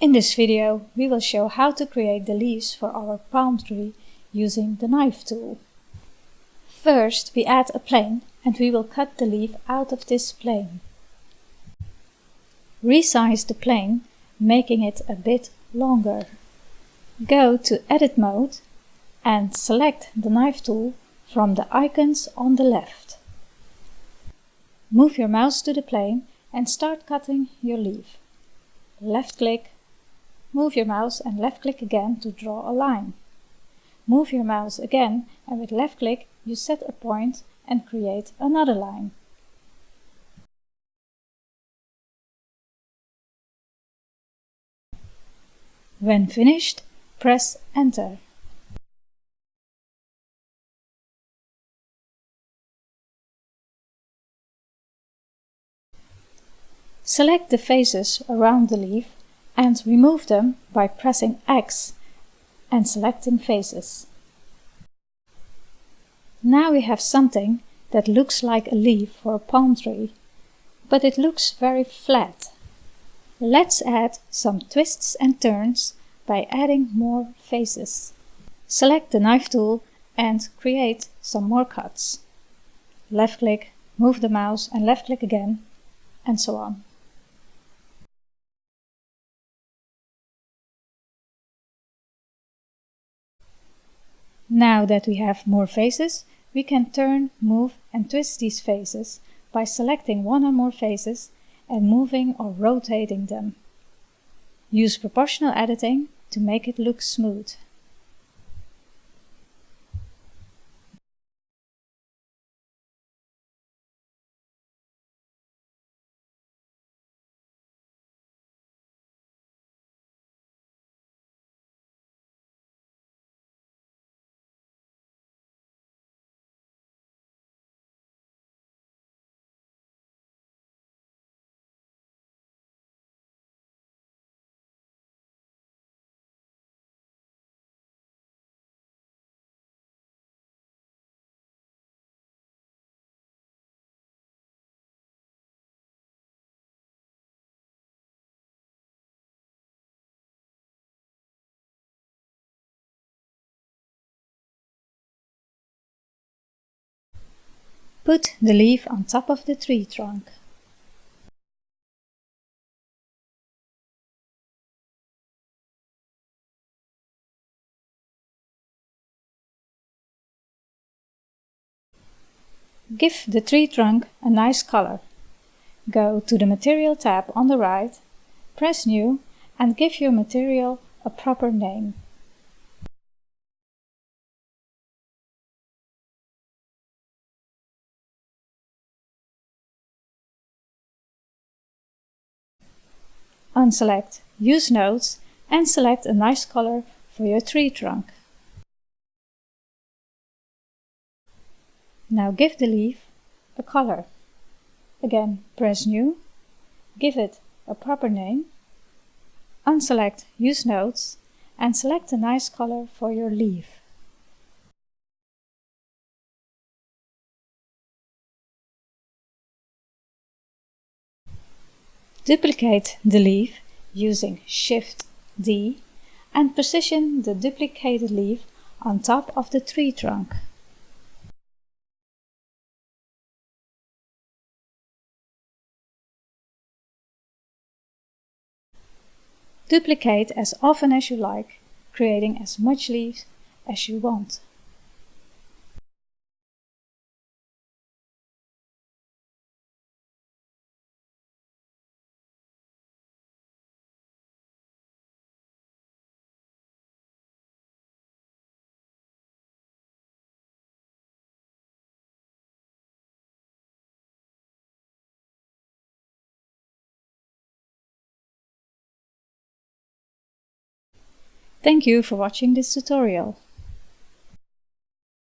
In this video we will show how to create the leaves for our palm tree using the knife tool. First we add a plane and we will cut the leaf out of this plane. Resize the plane, making it a bit longer. Go to Edit mode and select the knife tool from the icons on the left. Move your mouse to the plane and start cutting your leaf. Left click, move your mouse and left click again to draw a line. Move your mouse again and with left click you set a point and create another line. When finished, press Enter. Select the faces around the leaf and remove them by pressing X and selecting faces. Now we have something that looks like a leaf for a palm tree, but it looks very flat. Let's add some twists and turns by adding more faces. Select the knife tool and create some more cuts. Left click, move the mouse and left click again, and so on. Now that we have more faces, we can turn, move and twist these faces by selecting one or more faces and moving or rotating them. Use proportional editing to make it look smooth. Put the leaf on top of the tree trunk. Give the tree trunk a nice color. Go to the Material tab on the right, press New and give your material a proper name. Unselect Use Nodes and select a nice color for your tree trunk. Now give the leaf a color. Again, press New, give it a proper name, unselect Use Nodes and select a nice color for your leaf. Duplicate the leaf using Shift D and position the duplicated leaf on top of the tree trunk. Duplicate as often as you like, creating as much leaves as you want. Thank you for watching this tutorial.